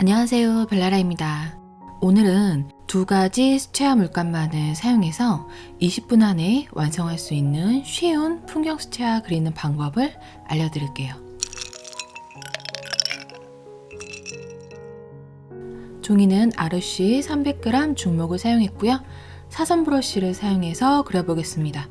안녕하세요 벨라라입니다. 오늘은 두 가지 수채화 물감만을 사용해서 20분 안에 완성할 수 있는 쉬운 풍경 수채화 그리는 방법을 알려드릴게요. 종이는 아르쉬 300g 중목을 사용했고요. 사선 브러쉬를 사용해서 그려보겠습니다.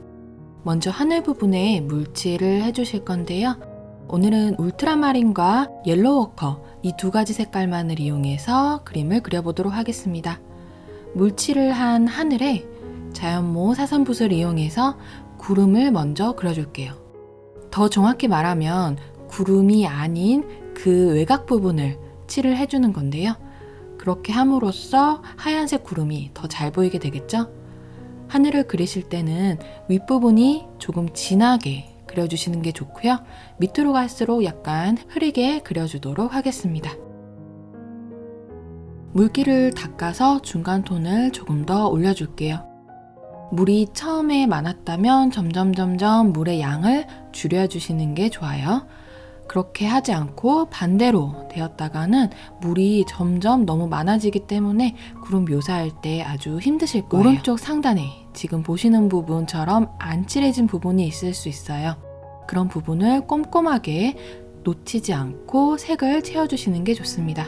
먼저 하늘 부분에 물칠을 해주실 건데요. 오늘은 울트라마린과 옐로워커 이 두 가지 색깔만을 이용해서 그림을 그려보도록 하겠습니다. 물칠을 한 하늘에 자연모 사선붓을 이용해서 구름을 먼저 그려줄게요. 더 정확히 말하면 구름이 아닌 그 외곽 부분을 칠을 해주는 건데요. 그렇게 함으로써 하얀색 구름이 더 잘 보이게 되겠죠? 하늘을 그리실 때는 윗부분이 조금 진하게 그려주시는 게 좋고요. 밑으로 갈수록 약간 흐리게 그려주도록 하겠습니다. 물기를 닦아서 중간 톤을 조금 더 올려줄게요. 물이 처음에 많았다면 점점 점점 물의 양을 줄여주시는 게 좋아요. 그렇게 하지 않고 반대로 되었다가는 물이 점점 너무 많아지기 때문에 구름 묘사할 때 아주 힘드실 거예요. 오른쪽 상단에 지금 보시는 부분처럼 안 칠해진 부분이 있을 수 있어요. 그런 부분을 꼼꼼하게 놓치지 않고 색을 채워주시는 게 좋습니다.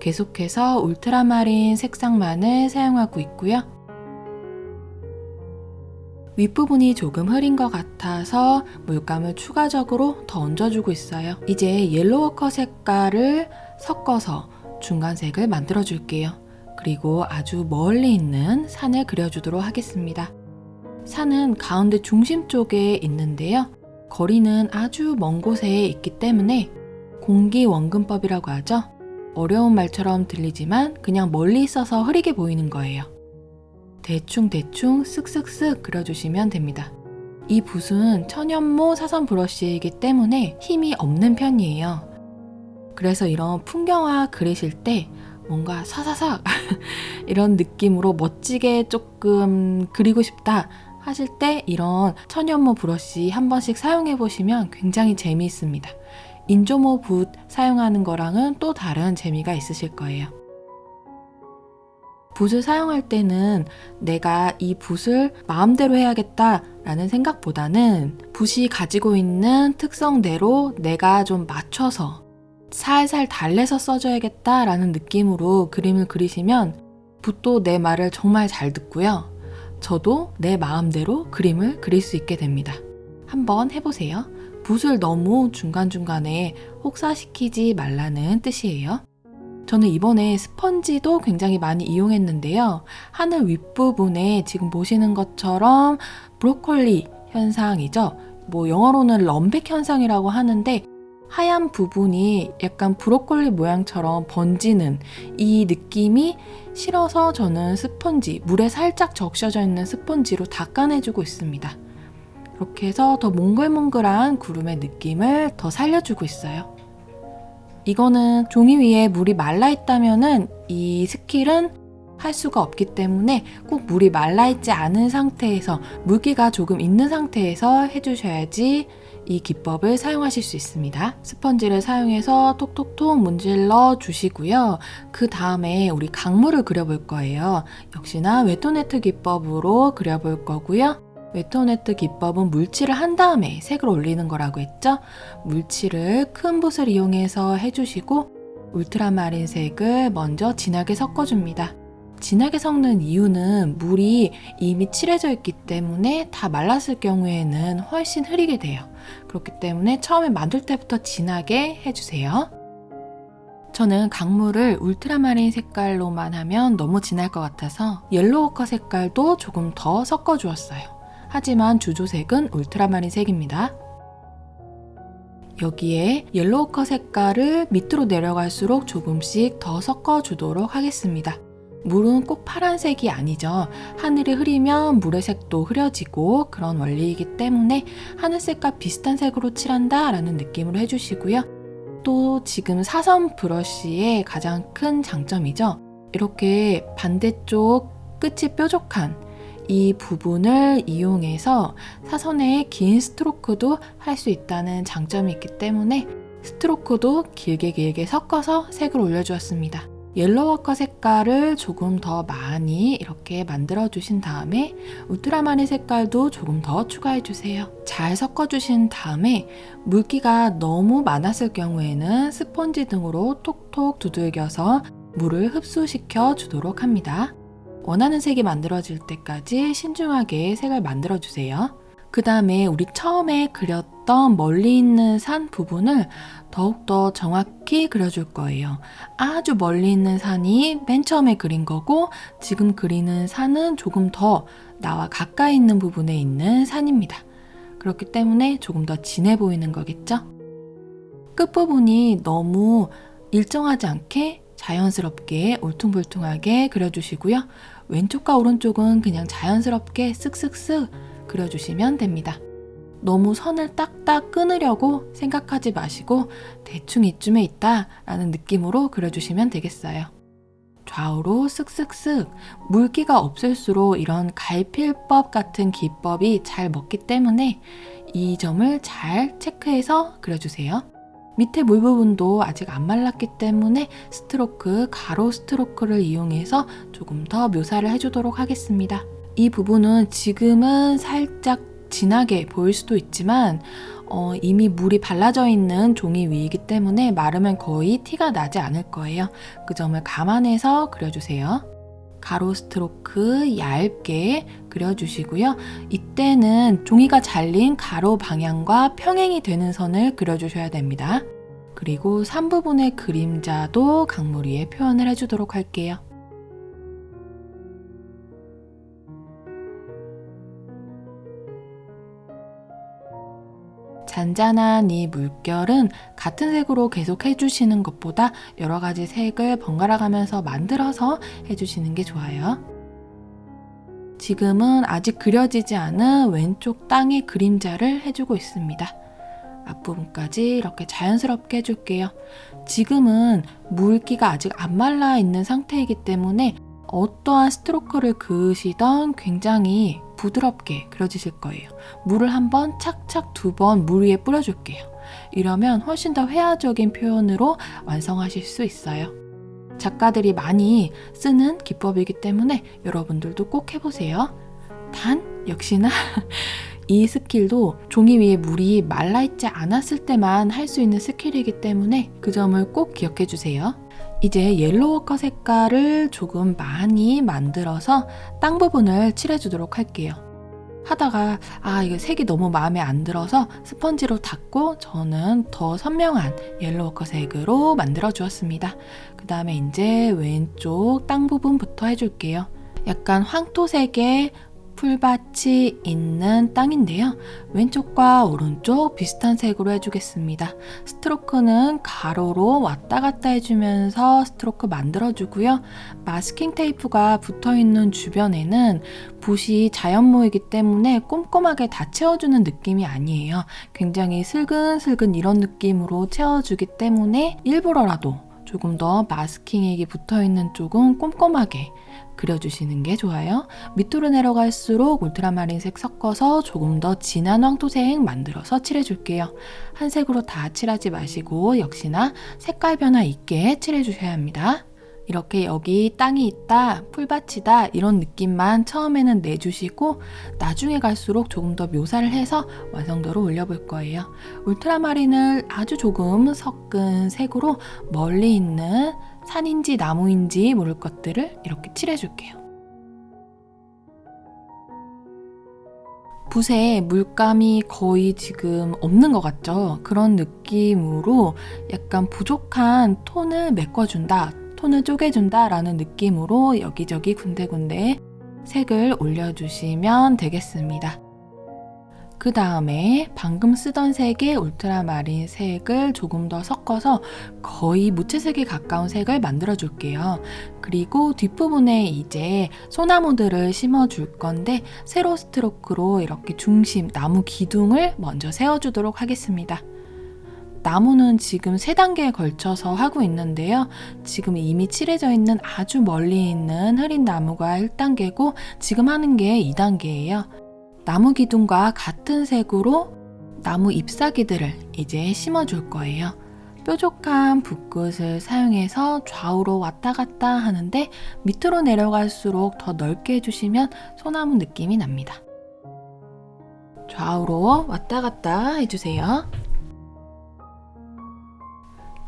계속해서 울트라마린 색상만을 사용하고 있고요. 윗부분이 조금 흐린 것 같아서 물감을 추가적으로 더 얹어주고 있어요. 이제 옐로워커 색깔을 섞어서 중간색을 만들어 줄게요. 그리고 아주 멀리 있는 산을 그려주도록 하겠습니다. 산은 가운데 중심 쪽에 있는데요. 거리는 아주 먼 곳에 있기 때문에 공기원근법이라고 하죠. 어려운 말처럼 들리지만 그냥 멀리 있어서 흐리게 보이는 거예요. 대충대충 쓱쓱쓱 그려주시면 됩니다. 이 붓은 천연모 사선 브러쉬이기 때문에 힘이 없는 편이에요. 그래서 이런 풍경화 그리실 때 뭔가 사사삭 이런 느낌으로 멋지게 조금 그리고 싶다 하실 때 이런 천연모 브러쉬 한 번씩 사용해 보시면 굉장히 재미있습니다. 인조모 붓 사용하는 거랑은 또 다른 재미가 있으실 거예요. 붓을 사용할 때는 내가 이 붓을 마음대로 해야겠다 라는 생각보다는 붓이 가지고 있는 특성대로 내가 좀 맞춰서 살살 달래서 써줘야겠다 라는 느낌으로 그림을 그리시면 붓도 내 말을 정말 잘 듣고요. 저도 내 마음대로 그림을 그릴 수 있게 됩니다. 한번 해보세요. 붓을 너무 중간중간에 혹사시키지 말라는 뜻이에요. 저는 이번에 스펀지도 굉장히 많이 이용했는데요. 하늘 윗부분에 지금 보시는 것처럼 브로콜리 현상이죠. 뭐 영어로는 run back 현상이라고 하는데 하얀 부분이 약간 브로콜리 모양처럼 번지는 이 느낌이 싫어서 저는 스펀지, 물에 살짝 적셔져 있는 스펀지로 닦아내주고 있습니다. 이렇게 해서 더 몽글몽글한 구름의 느낌을 더 살려주고 있어요. 이거는 종이 위에 물이 말라 있다면 은 이 스킬은 할 수가 없기 때문에 꼭 물이 말라 있지 않은 상태에서 물기가 조금 있는 상태에서 해주셔야지 이 기법을 사용하실 수 있습니다. 스펀지를 사용해서 톡톡톡 문질러 주시고요. 그 다음에 우리 강물을 그려볼 거예요. 역시나 wet on wet 기법으로 그려볼 거고요. wet on wet 기법은 물칠을 한 다음에 색을 올리는 거라고 했죠? 물칠을 큰 붓을 이용해서 해주시고 울트라마린 색을 먼저 진하게 섞어줍니다. 진하게 섞는 이유는 물이 이미 칠해져 있기 때문에 다 말랐을 경우에는 훨씬 흐리게 돼요. 그렇기 때문에 처음에 만들 때부터 진하게 해주세요. 저는 강물을 울트라마린 색깔로만 하면 너무 진할 것 같아서 옐로워커 색깔도 조금 더 섞어주었어요. 하지만 주조색은 울트라마린 색입니다. 여기에 옐로우커 색깔을 밑으로 내려갈수록 조금씩 더 섞어주도록 하겠습니다. 물은 꼭 파란색이 아니죠. 하늘이 흐리면 물의 색도 흐려지고 그런 원리이기 때문에 하늘색과 비슷한 색으로 칠한다 라는 느낌으로 해주시고요. 또 지금 사선 브러쉬의 가장 큰 장점이죠. 이렇게 반대쪽 끝이 뾰족한 이 부분을 이용해서 사선의 긴 스트로크도 할 수 있다는 장점이 있기 때문에 스트로크도 길게 길게 섞어서 색을 올려주었습니다. 옐로워커 색깔을 조금 더 많이 이렇게 만들어 주신 다음에 울트라마린 색깔도 조금 더 추가해 주세요. 잘 섞어 주신 다음에 물기가 너무 많았을 경우에는 스펀지 등으로 톡톡 두들겨서 물을 흡수시켜 주도록 합니다. 원하는 색이 만들어질 때까지 신중하게 색을 만들어 주세요. 그 다음에 우리 처음에 그렸던 멀리 있는 산 부분을 더욱더 정확히 그려줄 거예요. 아주 멀리 있는 산이 맨 처음에 그린 거고 지금 그리는 산은 조금 더 나와 가까이 있는 부분에 있는 산입니다. 그렇기 때문에 조금 더 진해 보이는 거겠죠? 끝부분이 너무 일정하지 않게 자연스럽게 울퉁불퉁하게 그려주시고요. 왼쪽과 오른쪽은 그냥 자연스럽게 쓱쓱쓱 그려주시면 됩니다. 너무 선을 딱딱 끊으려고 생각하지 마시고 대충 이쯤에 있다 라는 느낌으로 그려주시면 되겠어요. 좌우로 쓱쓱쓱 물기가 없을수록 이런 갈필법 같은 기법이 잘 먹기 때문에 이 점을 잘 체크해서 그려주세요. 밑에 물 부분도 아직 안 말랐기 때문에 스트로크, 가로 스트로크를 이용해서 조금 더 묘사를 해주도록 하겠습니다. 이 부분은 지금은 살짝 진하게 보일 수도 있지만 어, 이미 물이 발라져 있는 종이 위이기 때문에 마르면 거의 티가 나지 않을 거예요. 그 점을 감안해서 그려주세요. 가로 스트로크 얇게 그려주시고요. 이때는 종이가 잘린 가로 방향과 평행이 되는 선을 그려주셔야 됩니다. 그리고 3부분의 그림자도 강물 위에 표현을 해주도록 할게요. 잔잔한 이 물결은 같은 색으로 계속 해주시는 것보다 여러 가지 색을 번갈아 가면서 만들어서 해주시는 게 좋아요. 지금은 아직 그려지지 않은 왼쪽 땅의 그림자를 해주고 있습니다. 앞부분까지 이렇게 자연스럽게 해줄게요. 지금은 물기가 아직 안 말라 있는 상태이기 때문에 어떠한 스트로크를 그으시던 굉장히 부드럽게 그려지실 거예요. 물을 한번 착착 두 번 물 위에 뿌려줄게요. 이러면 훨씬 더 회화적인 표현으로 완성하실 수 있어요. 작가들이 많이 쓰는 기법이기 때문에 여러분들도 꼭 해보세요. 단, 역시나 이 스킬도 종이 위에 물이 말라있지 않았을 때만 할 수 있는 스킬이기 때문에 그 점을 꼭 기억해 주세요. 이제 옐로워커 색깔을 조금 많이 만들어서 땅 부분을 칠해주도록 할게요. 하다가 아 이거 색이 너무 마음에 안 들어서 스펀지로 닦고 저는 더 선명한 옐로워커 색으로 만들어 주었습니다. 그 다음에 이제 왼쪽 땅 부분부터 해줄게요. 약간 황토색의 풀밭이 있는 땅인데요. 왼쪽과 오른쪽 비슷한 색으로 해주겠습니다. 스트로크는 가로로 왔다 갔다 해주면서 스트로크 만들어주고요. 마스킹 테이프가 붙어있는 주변에는 붓이 자연모이기 때문에 꼼꼼하게 다 채워주는 느낌이 아니에요. 굉장히 슬근슬근 이런 느낌으로 채워주기 때문에 일부러라도 조금 더 마스킹액이 붙어있는 쪽은 꼼꼼하게 그려주시는 게 좋아요. 밑으로 내려갈수록 울트라마린색 섞어서 조금 더 진한 황토색 만들어서 칠해줄게요. 한 색으로 다 칠하지 마시고 역시나 색깔 변화 있게 칠해주셔야 합니다. 이렇게 여기 땅이 있다, 풀밭이다 이런 느낌만 처음에는 내주시고 나중에 갈수록 조금 더 묘사를 해서 완성도를 올려볼 거예요. 울트라마린을 아주 조금 섞은 색으로 멀리 있는 산인지 나무인지 모를 것들을 이렇게 칠해줄게요. 붓에 물감이 거의 지금 없는 것 같죠? 그런 느낌으로 약간 부족한 톤을 메꿔준다, 톤을 쪼개준다 라는 느낌으로 여기저기 군데군데 색을 올려주시면 되겠습니다. 그 다음에 방금 쓰던 색의 울트라마린 색을 조금 더 섞어서 거의 무채색에 가까운 색을 만들어 줄게요. 그리고 뒷부분에 이제 소나무들을 심어 줄 건데 세로 스트로크로 이렇게 중심, 나무 기둥을 먼저 세워주도록 하겠습니다. 나무는 지금 3단계에 걸쳐서 하고 있는데요. 지금 이미 칠해져 있는 아주 멀리 있는 흐린 나무가 1단계고 지금 하는 게 2단계예요. 나무 기둥과 같은 색으로 나무 잎사귀들을 이제 심어줄 거예요. 뾰족한 붓끝을 사용해서 좌우로 왔다 갔다 하는데 밑으로 내려갈수록 더 넓게 해주시면 소나무 느낌이 납니다. 좌우로 왔다 갔다 해주세요.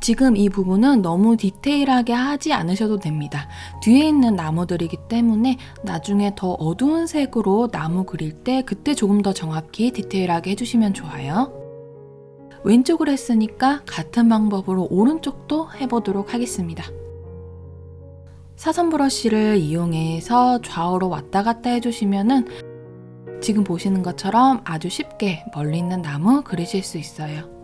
지금 이 부분은 너무 디테일하게 하지 않으셔도 됩니다. 뒤에 있는 나무들이기 때문에 나중에 더 어두운 색으로 나무 그릴 때 그때 조금 더 정확히 디테일하게 해주시면 좋아요. 왼쪽을 했으니까 같은 방법으로 오른쪽도 해보도록 하겠습니다. 사선 브러쉬를 이용해서 좌우로 왔다 갔다 해주시면은 지금 보시는 것처럼 아주 쉽게 멀리 있는 나무 그리실 수 있어요.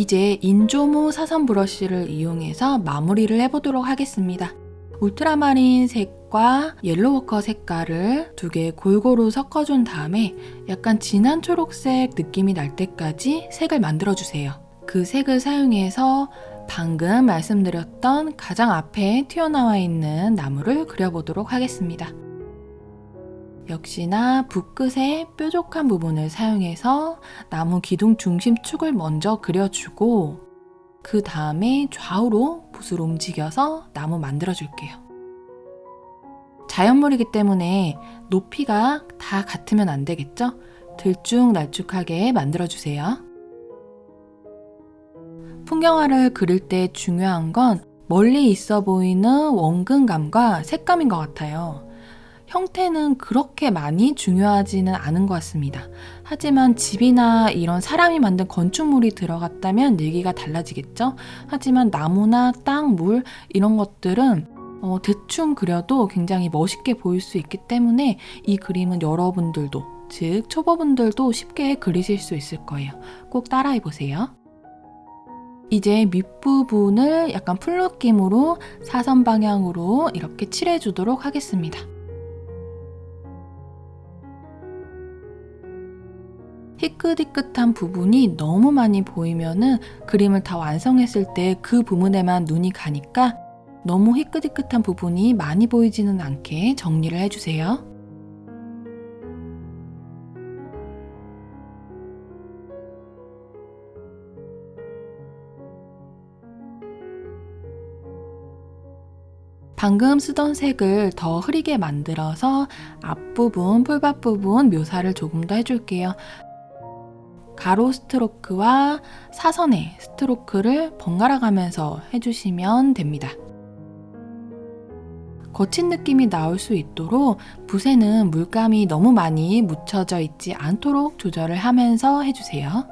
이제 인조모 사선 브러쉬를 이용해서 마무리를 해보도록 하겠습니다. 울트라마린 색과 옐로워커 색깔을 두 개 골고루 섞어준 다음에 약간 진한 초록색 느낌이 날 때까지 색을 만들어주세요. 그 색을 사용해서 방금 말씀드렸던 가장 앞에 튀어나와 있는 나무를 그려보도록 하겠습니다. 역시나 붓끝의 뾰족한 부분을 사용해서 나무 기둥 중심축을 먼저 그려주고 그 다음에 좌우로 붓을 움직여서 나무 만들어 줄게요. 자연물이기 때문에 높이가 다 같으면 안 되겠죠? 들쭉날쭉하게 만들어 주세요. 풍경화를 그릴 때 중요한 건 멀리 있어 보이는 원근감과 색감인 것 같아요. 형태는 그렇게 많이 중요하지는 않은 것 같습니다. 하지만 집이나 이런 사람이 만든 건축물이 들어갔다면 얘기가 달라지겠죠? 하지만 나무나 땅, 물 이런 것들은 어, 대충 그려도 굉장히 멋있게 보일 수 있기 때문에 이 그림은 여러분들도 즉 초보분들도 쉽게 그리실 수 있을 거예요. 꼭 따라해 보세요. 이제 밑부분을 약간 풀 느낌으로 사선 방향으로 이렇게 칠해 주도록 하겠습니다. 희끗희끗한 부분이 너무 많이 보이면은 그림을 다 완성했을 때 그 부분에만 눈이 가니까 너무 희끗희끗한 부분이 많이 보이지는 않게 정리를 해주세요. 방금 쓰던 색을 더 흐리게 만들어서 앞부분, 풀밭 부분 묘사를 조금 더 해줄게요. 가로 스트로크와 사선의 스트로크를 번갈아 가면서 해주시면 됩니다. 거친 느낌이 나올 수 있도록 붓에는 물감이 너무 많이 묻혀져 있지 않도록 조절을 하면서 해주세요.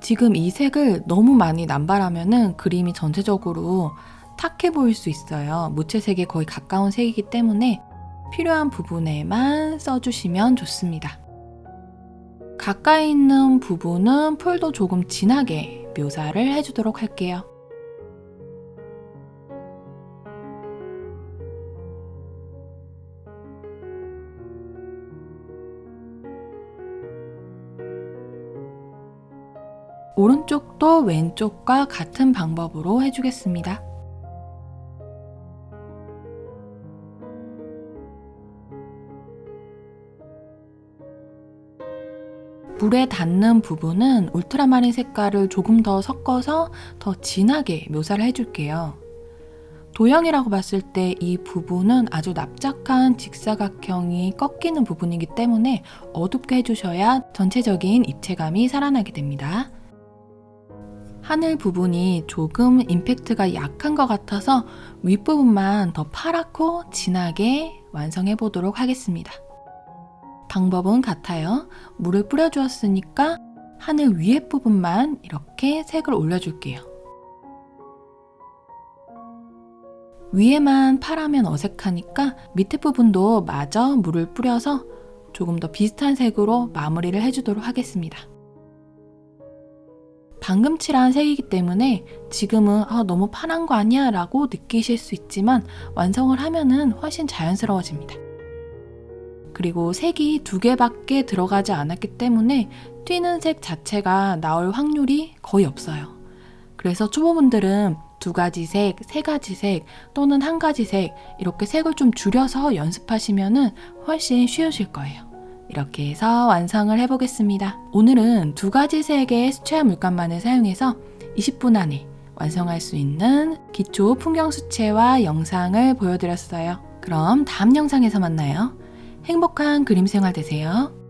지금 이 색을 너무 많이 남발하면 그림이 전체적으로 탁해 보일 수 있어요. 무채색에 거의 가까운 색이기 때문에 필요한 부분에만 써주시면 좋습니다. 가까이 있는 부분은 풀도 조금 진하게 묘사를 해주도록 할게요. 오른쪽도 왼쪽과 같은 방법으로 해주겠습니다. 물에 닿는 부분은 울트라마린 색깔을 조금 더 섞어서 더 진하게 묘사를 해줄게요. 도형이라고 봤을 때 이 부분은 아주 납작한 직사각형이 꺾이는 부분이기 때문에 어둡게 해주셔야 전체적인 입체감이 살아나게 됩니다. 하늘 부분이 조금 임팩트가 약한 것 같아서 윗부분만 더 파랗고 진하게 완성해 보도록 하겠습니다. 방법은 같아요. 물을 뿌려주었으니까 하늘 위에 부분만 이렇게 색을 올려줄게요. 위에만 파라면 어색하니까 밑에 부분도 마저 물을 뿌려서 조금 더 비슷한 색으로 마무리를 해주도록 하겠습니다. 방금 칠한 색이기 때문에 지금은 아, 너무 파란 거 아니야 라고 느끼실 수 있지만 완성을 하면 훨씬 자연스러워집니다. 그리고 색이 두 개밖에 들어가지 않았기 때문에 튀는 색 자체가 나올 확률이 거의 없어요. 그래서 초보분들은 두 가지 색, 세 가지 색 또는 한 가지 색 이렇게 색을 좀 줄여서 연습하시면은 훨씬 쉬우실 거예요. 이렇게 해서 완성을 해보겠습니다. 오늘은 두 가지 색의 수채화 물감만을 사용해서 20분 안에 완성할 수 있는 기초 풍경 수채화 영상을 보여드렸어요. 그럼 다음 영상에서 만나요. 행복한 그림 생활 되세요.